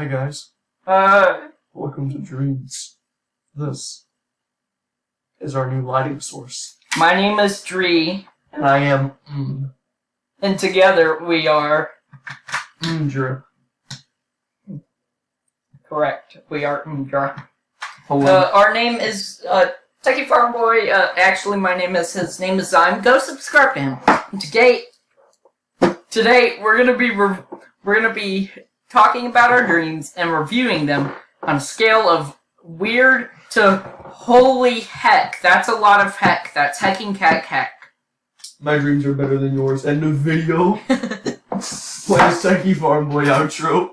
Hi guys, Uh, welcome to Dreams. This is our new lighting source. my name is Dree, And I am mm, and together we are Mdra. correct. We are Umdra. Hello. Uh, our name is uh, Techie Farm Boy. Uh, actually, my name is his name is Zyme. Go subscribe to him. Today, today we're gonna be re- we're gonna be talking about our dreams and reviewing them on a scale of weird to holy heck. That's a lot of heck. That's hecking heck heck. My dreams are better than yours. End of video. Play a Techie Farm Boy outro.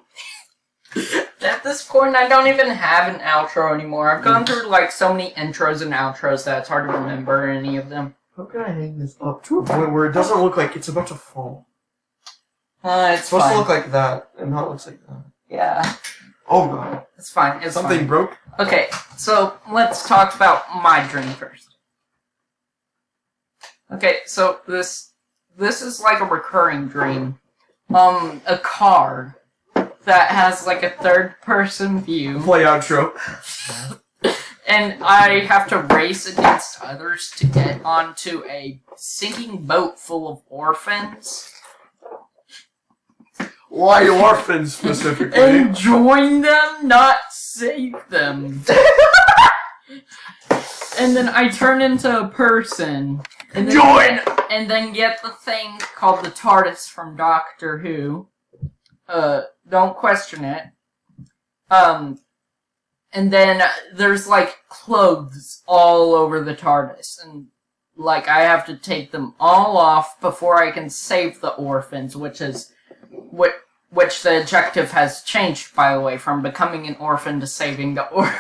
At this point, I don't even have an outro anymore. I've gone through like so many intros and outros that it's hard to remember any of them. How can I hang this up to a point where it doesn't look like it's about to fall? Uh, It's it's supposed fine. to look like that, and not looks like that. yeah, Oh god. it's fine. It's Something fine. broke? Okay, so let's talk about my dream first. Okay, so this this is like a recurring dream. Um, a car that has like a third person view. Play outro. and I have to race against others to get onto a sinking boat full of orphans Why orphans specifically? and join them, not save them. and then I turn into a person. And then Join! and then get the thing called the TARDIS from Doctor Who. Uh, don't question it. Um, and then there's like clothes all over the TARDIS, and like I have to take them all off before I can save the orphans, which is what which the objective has changed by the way from becoming an orphan to saving the orphan.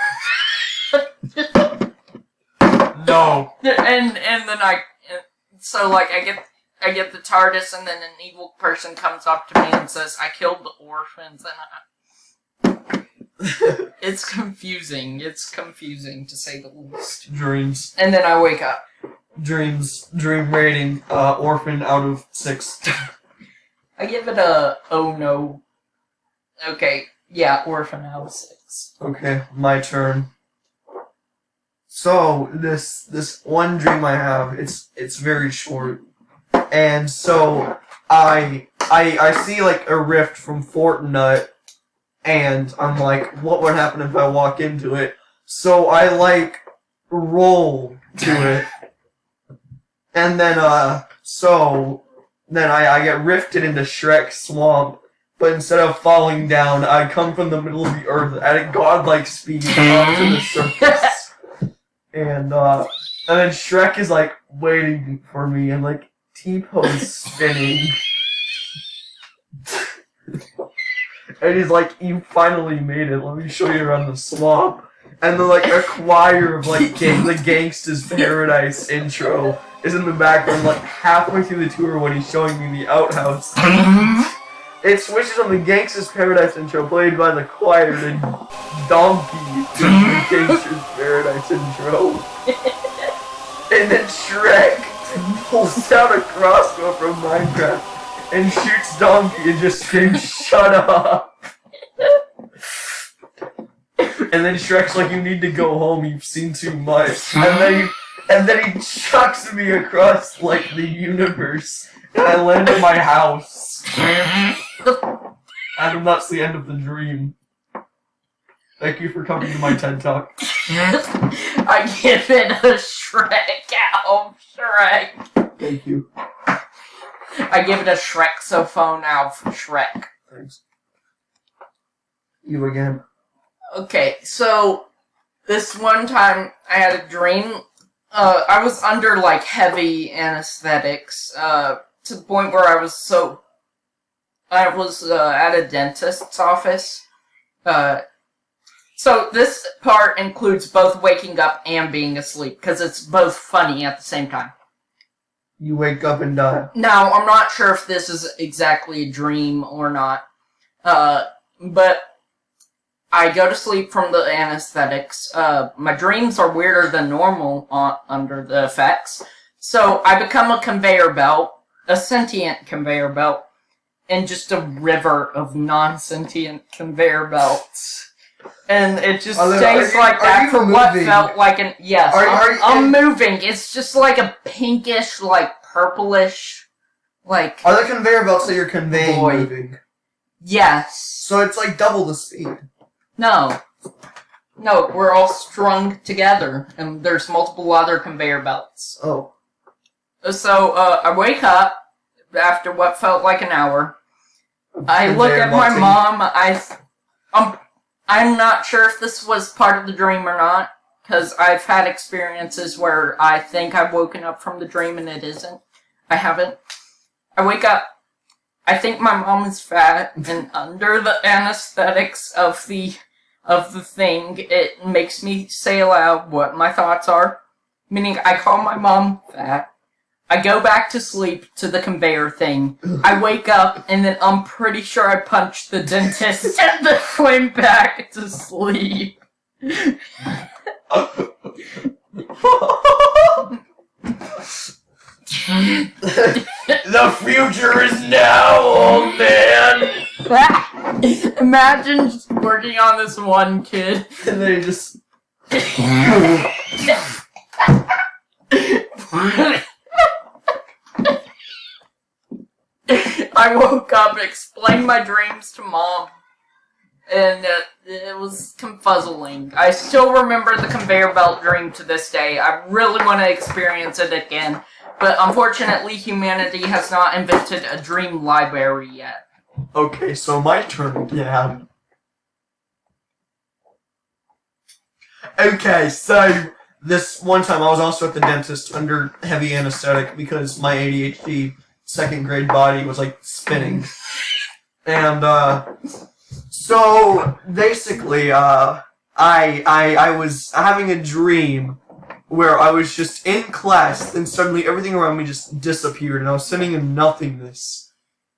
No. and and then I so like I get I get the TARDIS and then an evil person comes up to me and says I killed the orphans and I, it's confusing. It's confusing to say the least. Dreams. And then I wake up. Dreams. Dream rating. Uh, orphan out of six. I give it a oh no. Okay, yeah, orphan out six. Okay, my turn. So this this one dream I have, it's it's very short, and so I I I see like a rift from Fortnite, and I'm like, what would happen if I walk into it? So I like roll to it, and then uh so then I I get rifted into Shrek Swamp. But instead of falling down, I come from the middle of the earth at a godlike speed to the surface. and uh and then Shrek is like waiting for me and like T-pose spinning. and he's like, You finally made it, let me show you around the swamp. And the like a choir of like gang- the Gangsta's Paradise intro is in the background like halfway through the tour when he's showing me the outhouse. It switches on the Gangsta's Paradise intro played by the choir to Donkey to the Gangsta's Paradise intro. and then Shrek pulls out a crossbow from Minecraft and shoots Donkey and just screams, Shut up! And then Shrek's like, You need to go home, you've seen too much. And then he, and then he chucks me across like the universe. And I land in my house. And that's the end of the dream. Thank you for coming to my TED Talk. I give it a Shrek out of Shrek. Thank you. I give it a Shrek-sophone out of Shrek. Thanks. You again. Okay, so this one time I had a dream. Uh, I was under like heavy anesthetics, uh, to the point where I was so. I was uh, at a dentist's office. Uh, so this part includes both waking up and being asleep because it's both funny at the same time. You wake up and die. Now, I'm not sure if this is exactly a dream or not, uh, but I go to sleep from the anesthetics. Uh, my dreams are weirder than normal on, under the effects. So I become a conveyor belt, a sentient conveyor belt, and just a river of non-sentient conveyor belts. And it just Are there- stays you- like that for what felt like an yes. Are- I'm, I'm moving. It's just like a pinkish, like purplish, like Are the conveyor belts that you're conveying moving? yes. So it's like double the speed. No. No, we're all strung together, and there's multiple other conveyor belts. Oh. So, uh, I wake up after what felt like an hour. I look at my mom. I, I'm, I'm not sure if this was part of the dream or not, because I've had experiences where I think I've woken up from the dream and it isn't. I haven't. I wake up. I think my mom is fat, and under the anesthetics of the of the thing, it makes me say aloud what my thoughts are. Meaning, I call my mom fat. I go back to sleep to the conveyor thing. I wake up and then I'm pretty sure I punched the dentist and then went back to sleep. the future is now, old man. Imagine just working on this one kid. And then he just I woke up, explained my dreams to mom, and uh, it was confuzzling. I still remember the conveyor belt dream to this day. I really want to experience it again, but unfortunately, humanity has not invented a dream library yet. Okay, so my turn again. Okay, so this one time I was also at the dentist under heavy anesthetic because my ADHD second grade body was like spinning. And uh so basically uh I I I was having a dream where I was just in class and suddenly everything around me just disappeared and I was sitting in nothingness.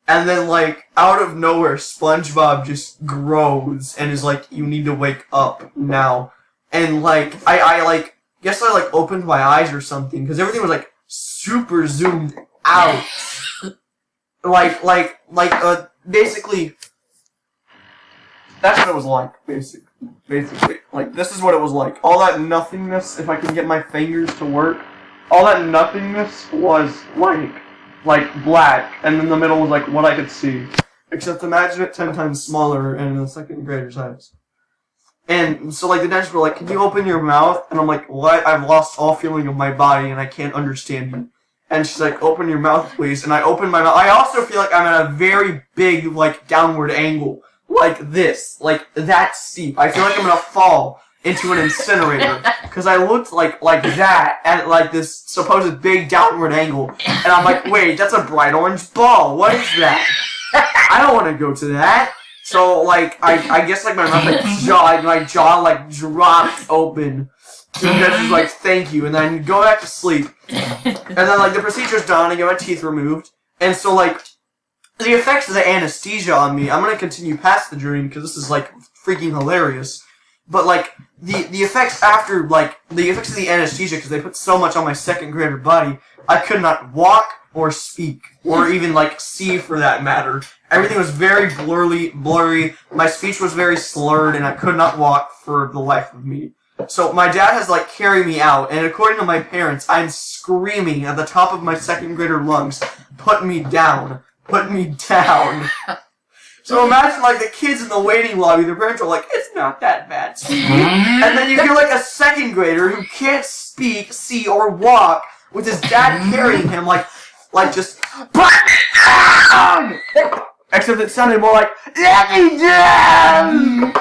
And then, like, out of nowhere, SpongeBob just grows and is like, you need to wake up now. And, like, I, I, like, guess I, like, opened my eyes or something, because everything was, like, super zoomed out. like, like, like, uh, basically, that's what it was like, basically. Basically. Like, this is what it was like. All that nothingness, if I can get my fingers to work, all that nothingness was, like, like black, and then the middle was like what I could see. Except imagine it ten times smaller and in a second grader size. And so like the dentist were like, "Can you open your mouth?" And I'm like, "What? I've lost all feeling of my body and I can't understand you." And she's like, "Open your mouth, please." And I open my mouth. I also feel like I'm at a very big like downward angle, like this, like that steep. I feel like I'm gonna fall into an incinerator because I looked like like that at like this supposed big downward angle, and I'm like, wait, that's a bright orange ball. What is that? I don't want to go to that. So like, I I guess like my mouth like jaw like my jaw like dropped open. And then she's like, thank you, and then go back to sleep. And then like the procedure's done, I get my teeth removed, and so like the effects of the anesthesia on me, I'm gonna continue past the dream because this is like freaking hilarious. But like the the effects after like the effects of the anesthesia because they put so much on my second grader body, I could not walk or speak or even like see for that matter. Everything was very blurry, blurry. My speech was very slurred, and I could not walk for the life of me. So my dad has like carried me out, and according to my parents, I'm screaming at the top of my second grader lungs, "Put me down! Put me down!" So imagine like the kids in the waiting lobby, their parents are like, it's not that bad. and then you hear like a second grader who can't speak, see, or walk with his dad carrying him like like just "Put me down!" Except it sounded more like Let me down!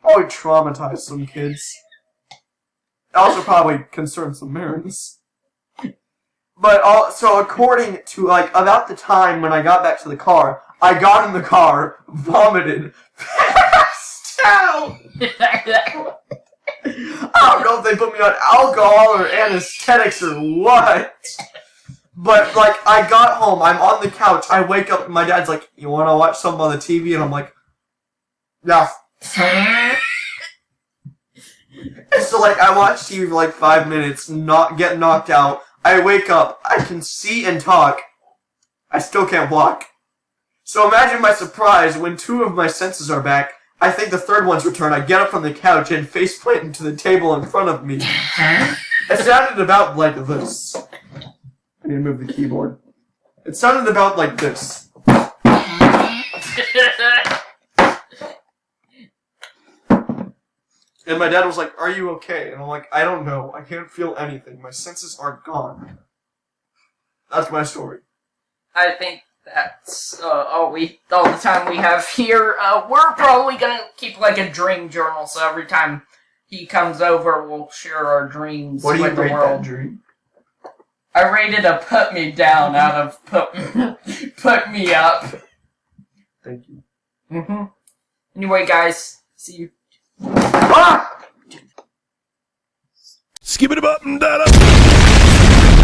Probably traumatized some kids. Also probably concerned some parents. But uh, also, according to like about the time when I got back to the car, I got in the car, vomited, passed out. I don't know if they put me on alcohol or anesthetics or what. But like, I got home, I'm on the couch, I wake up, and my dad's like, "You want to watch something on the TV?" And I'm like, "Yeah." So like, I watch TV for like five minutes, not get knocked out. I wake up, I can see and talk, I still can't walk. So imagine my surprise when two of my senses are back. I think the third one's returned. I get up from the couch and faceplant into the table in front of me. It sounded about like this. I need to move the keyboard. It sounded about like this. And my dad was like, Are you okay? And I'm like, I don't know. I can't feel anything. My senses are gone. That's my story. I think that's uh, all we all the time we have here. Uh, we're probably gonna keep like a dream journal, so every time he comes over, we'll share our dreams What do you with the rate that dream? I rated a put me down out of put put me up. Thank you. hmm Anyway, guys, see you. Ah! Skip it up and da